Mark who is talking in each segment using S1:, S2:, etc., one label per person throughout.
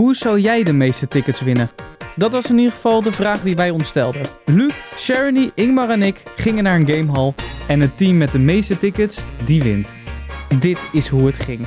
S1: Hoe zou jij de meeste tickets winnen? Dat was in ieder geval de vraag die wij ons stelden. Luc, Sharony, Ingmar en ik gingen naar een gamehall en het team met de meeste tickets, die wint. Dit is hoe het ging.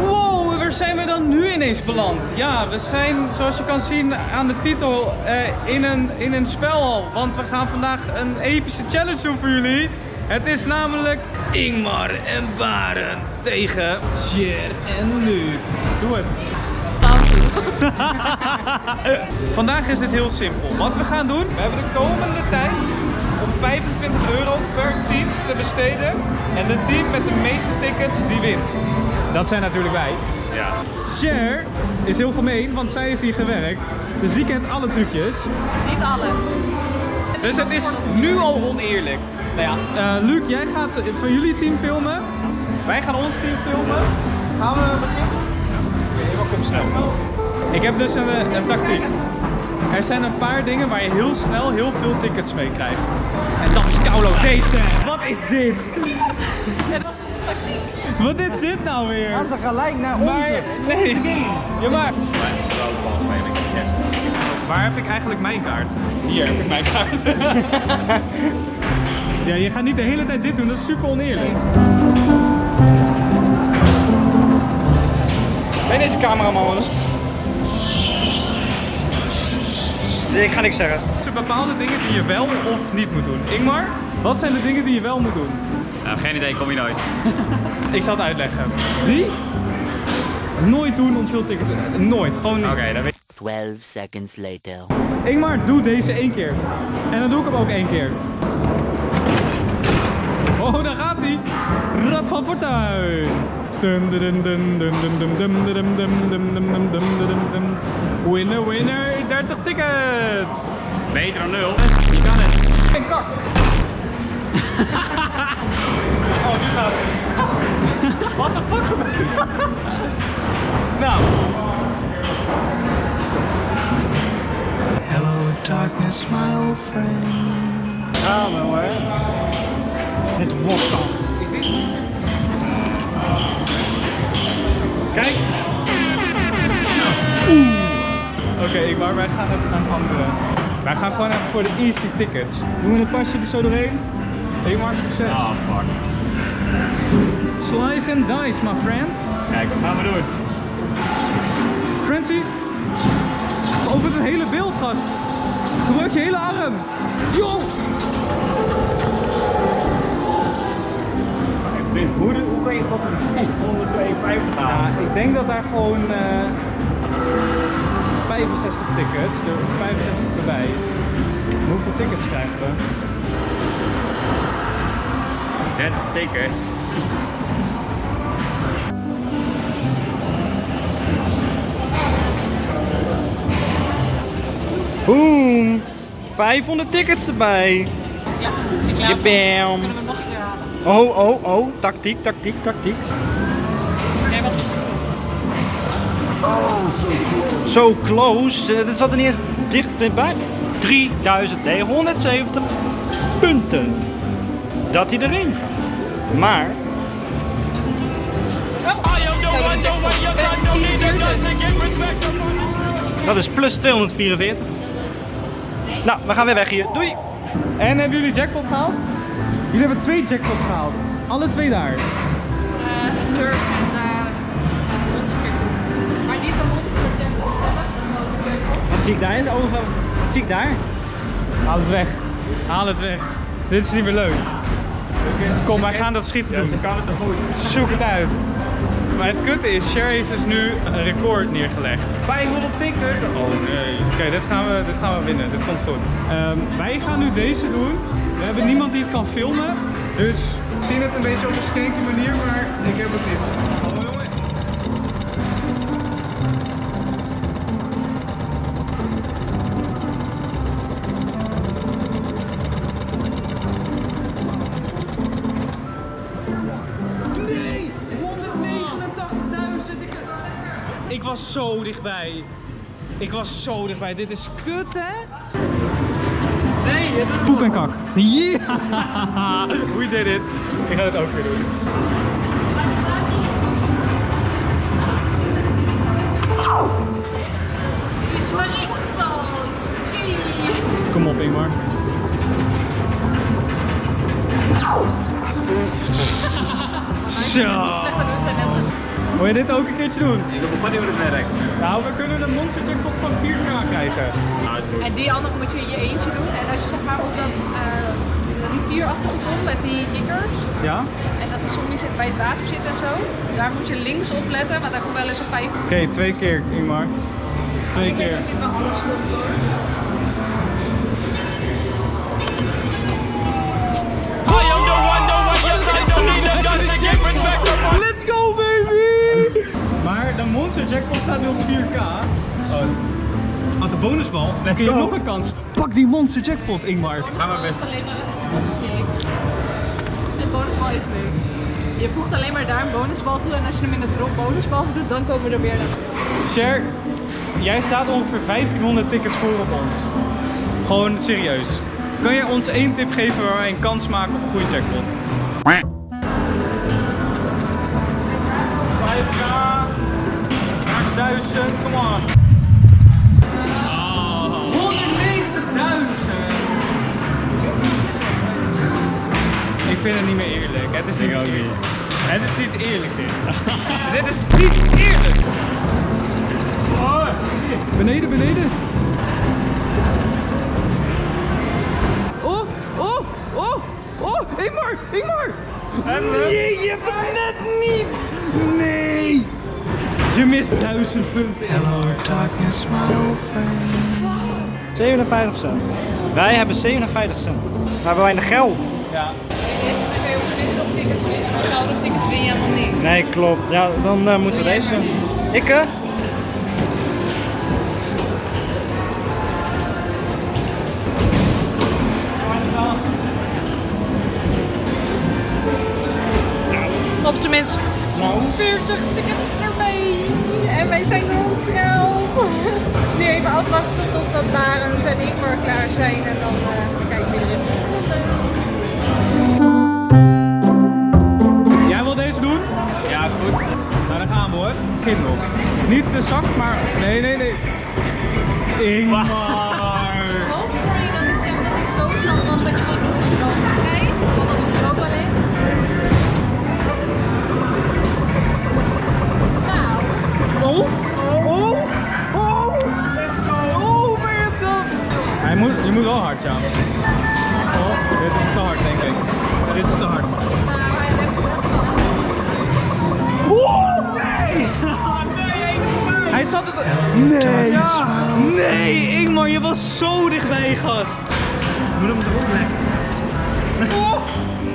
S1: Wow, waar zijn we dan nu ineens beland? Ja, we zijn zoals je kan zien aan de titel eh, in, een, in een spelhal. Want we gaan vandaag een epische challenge doen voor jullie. Het is namelijk Ingmar en Barend tegen Jer en Luc. Doe het. Vandaag is het heel simpel. Wat we gaan doen, we hebben de komende tijd om 25 euro per team te besteden. En het team met de meeste tickets, die wint. Dat zijn natuurlijk wij.
S2: Ja.
S1: Cher is heel gemeen, want zij heeft hier gewerkt. Dus die kent alle trucjes.
S3: Niet alle.
S1: Dus het is nu al oneerlijk. Nou ja, eh, Luc, jij gaat van jullie team filmen. Wij gaan ons team filmen. Gaan we beginnen?
S2: Oké, maar kom snel.
S1: Ik heb dus een, eh, een tactiek. Er zijn een paar dingen waar je heel snel heel veel tickets mee krijgt. En dat is Kaulo deze. Wat is dit?
S3: Ja, dat is de tactiek.
S1: Wat is dit nou weer?
S4: Gaan ze gelijk naar
S1: Maar,
S4: onze.
S1: nee. Ja, maar.
S2: Een
S1: Waar heb ik eigenlijk mijn kaart? Hier heb ik mijn kaart. ja, je gaat niet de hele tijd dit doen, dat is super oneerlijk.
S4: Ben deze cameraman eens. Ik ga niks zeggen.
S1: Er zijn bepaalde dingen die je wel of niet moet doen. Ingmar, wat zijn de dingen die je wel moet doen?
S2: Nou, geen idee, kom je nooit.
S1: Ik zal het uitleggen. Die nooit doen om veel tickets. Nooit, gewoon niet.
S2: Oké, dan weet
S5: 12 seconds later.
S1: Ingmar, doe deze één keer. En dan doe ik hem ook één keer. Oh, daar gaat hij. Rad van Fortuin. Winner, winner, 30 tickets.
S2: Beter dan nul.
S1: Je kan het. En kak. oh, nu gaat het. Wat de fuck Nou.
S6: Darkness, my old friend.
S4: Ja, maar hoor. Het vodka. Kijk.
S1: Oké, ik maar wij gaan even naar een andere. Wij gaan gewoon even voor de easy tickets. Doen we een pasje er zo doorheen? Maar succes.
S2: Ah, fuck.
S1: Slice and dice, my friend.
S2: Kijk, wat gaan we doen?
S1: Francie, over het hele beeld, gast. Gebruik je hele arm. Yo!
S2: Hoe, hoe kan je god voor de 152
S1: Ja,
S2: halen?
S1: ik denk dat daar gewoon eh 65 tickets, er 65 erbij. Hoeveel tickets krijgen we?
S2: 30 tickets.
S4: Boom. 500 tickets erbij.
S3: Hem. Ik laat. Kunnen we nog een keer halen?
S4: Oh, oh, oh. Tactiek, tactiek, tactiek.
S3: Jij was
S4: Zo close. Eh, Dit zat er niet eens dicht bij. 3970 punten. Dat hij erin gaat. Maar dat is plus 244. Nou, we gaan weer weg hier. Doei!
S1: En hebben jullie jackpot gehaald? Jullie hebben twee jackpots gehaald. Alle twee daar.
S3: eh, een Nerf en uh, Monster. Maar niet de Monster zelf, de jackpot.
S4: Wat zie ik daar? Oh, wat zie ik daar?
S1: Haal het weg. Haal het weg. Dit is niet meer leuk. Kom, wij gaan dat schieten doen.
S2: Ze kan het toch goed.
S1: Zoek het uit. Maar het kutte is, Cher heeft dus nu een record neergelegd.
S2: 500 tickets? Oh nee.
S1: Oké, dit, gaan we, dit gaan we winnen. Dit komt goed. Ehm, wij gaan nu deze doen. We hebben niemand die het kan filmen. Dus we zien het een beetje op een skanky manier, maar ik heb het niet. zo dichtbij. Ik was zo dichtbij. Dit is kut, hè? Nee, het... Poep en kak. Yeah. We did it. Ik ga het ook weer doen. Kom op, Ingmar. Zo. Wil je dit ook een keertje doen?
S2: Ik wil gewoon niet hoe het werkt.
S1: Nou, we kunnen een monster jackpot van 4k krijgen.
S2: Nou, is goed.
S3: En die andere moet je in je eentje doen. En als je zeg maar op dat eh rivierachtige komt met die kikkers.
S1: Ja?
S3: En dat die zombie zit bij het water zit en zo. Daar moet je links op letten, want daar komt wel eens een vijf.
S1: Oké, twee keer, Ingmar. Twee
S3: Ik weet
S1: keer.
S3: ook niet waar alles komt hoor.
S1: De monster jackpot staat nu op 4k. Oh. Had de bonusbal. Let's
S2: go.
S1: nog een kans. Pak die monster jackpot, Ingmar.
S2: Gaan we best.
S3: Alleen maar, dat is niks. Het bonusbal is niks. Je voegt alleen maar daar een bonusbal toe en als je hem in de drop bonusbal doet, dan komen er meer naar.
S1: Cher, jij staat ongeveer 1500 tickets voor op ons. Gewoon serieus. Kan je ons één tip geven waar wij een kans maken op een goede jackpot? 1000, come on.
S2: Oh.
S1: 190.000! Ik vind het niet meer eerlijk. Het is niet
S2: Ik ook
S1: eerlijk.
S2: niet.
S1: Het is niet eerlijk dit. dit is niet eerlijk! Oh, beneden, beneden. Oh, oh, oh, oh, Ingmar, Ingmar! Nee, je hebt hem net niet! Nee! Je mist duizend punten.
S6: Hello, darkness, my old friend.
S4: 57 cent. Wij hebben 57 cent. We hebben weinig geld.
S1: Ja.
S3: Deze dan kun je op zijn minst nog tickets winnen, maar gouden tickets win je helemaal niks.
S4: Nee, klopt. Ja, dan eh, moeten we deze.
S3: maar eens.
S4: Ik eh?
S3: Op zijn minst
S4: Nou,
S3: 40 tickets erbij. En wij zijn door ons geld. Dus nu even afwachten totdat Barend en Ingmar klaar zijn. En dan eh, gaan we kijken wie er in
S1: Jij wil deze doen?
S2: Ja, is goed.
S1: Nou, dan gaan we hoor. Niet te zacht, maar... Nee, nee, nee. Ingmar!
S3: Hoop voor je dat hij zegt dat hij zo zacht was dat je gewoon een kans
S1: ja. Oh, dit is te hard, denk ik. Dit is te hard.
S3: hij heeft best wel.
S1: Oh, nee! Hij zat het... Nee! Ja. Nee, Ingmar, je was zo dichtbij, gast.
S2: Moet hem erop leggen.
S1: Oh!
S2: We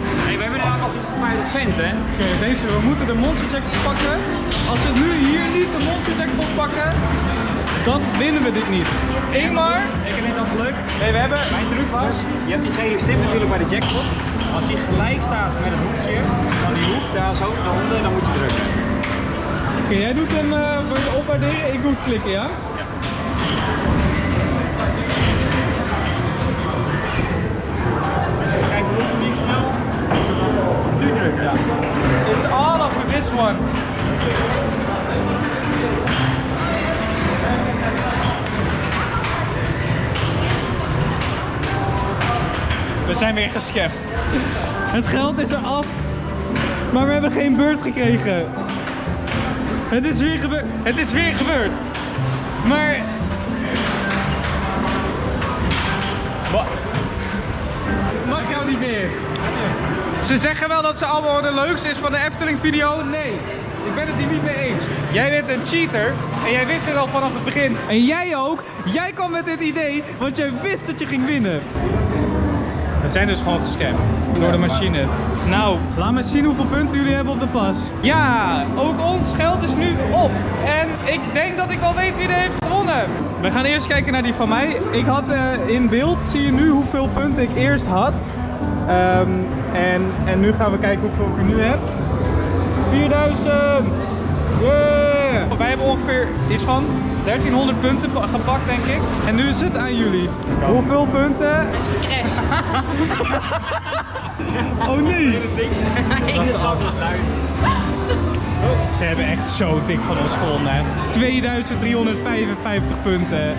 S2: 50 cent, hè?
S1: Oké, deze, we moeten de monster jackpot pakken. Als we nu hier niet de monster jackpot pakken, dan winnen we dit niet. Ingmar,
S2: Ik heb net al geluk.
S1: nee, we hebben...
S2: Mijn truc was, je hebt die gele stip natuurlijk bij de jackpot. Als die gelijk staat met het hoekje van die hoek, daar zo daaronder, dan moet je drukken.
S1: Oké, jij doet hem, eh wil je opwaarderen? Ik doe het klikken, ja?
S2: Kijk,
S1: It's all up to this one. We zijn weer gescapt. Het geld is eraf, maar we hebben geen beurt gekregen. Het is weer gebeurd. Het is weer gebeurd. Maar. Niet meer. Ze zeggen wel dat ze allemaal de leukste is van de Efteling video. Nee, ik ben het hier niet mee eens. Jij bent een cheater en jij wist het al vanaf het begin. En jij ook. Jij kwam met dit idee, want jij wist dat je ging winnen. We zijn dus gewoon gescamd door de machine. Nou, laat me zien hoeveel punten jullie hebben op de pas. Ja, ook ons geld is nu op. En ik denk dat ik wel weet wie er heeft gewonnen. We gaan eerst kijken naar die van mij. Ik had eh, in beeld, zie je nu hoeveel punten ik eerst had. Ehm, en, en nu gaan we kijken hoeveel ik er nu heb. 4000! Yeah! Wij hebben ongeveer iets van 1300 punten pa- gepakt, denk ik. En nu is het aan jullie. Hoeveel punten?
S3: Crash.
S1: Oh nee!
S2: Dat is alles luid.
S1: Ze hebben echt zo dik van ons gewonnen. hè. 2355 punten.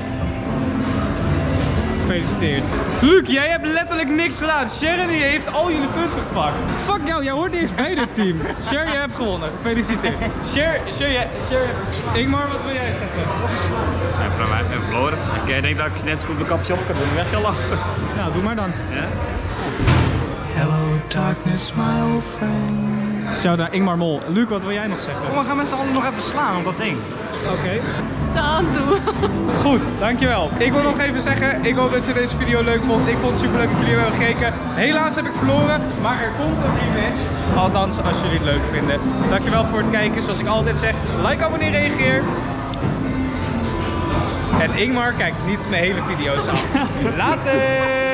S1: Gefeliciteerd. Luc, jij hebt letterlijk niks gedaan. Sharon die heeft al jullie punten gepakt. Fuck jou, jij hoort niet eens bij dit team. Sher, jij hebt gewonnen. Gefeliciteerd. Sher, Sher, jij, Sher. Ingmar, wat wil jij zeggen?
S2: En van mij en verloren. Ik denk dat ik net zo goed mijn kapje op kan doen. Weg al
S1: Nou, doe maar dan.
S2: Ja?
S6: Hello, darkness, my old friend.
S1: Zo, naar Ingmar Mol. Luc, wat wil jij nog zeggen?
S2: Kom, we gaan met z'n allen nog even slaan op dat ding.
S1: Oké.
S3: Dan toe.
S1: Goed, dankjewel. Ik wil nog even zeggen, ik hoop dat je deze video leuk vond. Ik vond het super leuk dat jullie hebben gekeken. Helaas heb ik verloren, maar er komt een rematch. Althans, als jullie het leuk vinden. Dankjewel voor het kijken. Zoals ik altijd zeg, like, abonneer, reageer. En Ingmar kijkt niet mijn hele video's af. Later!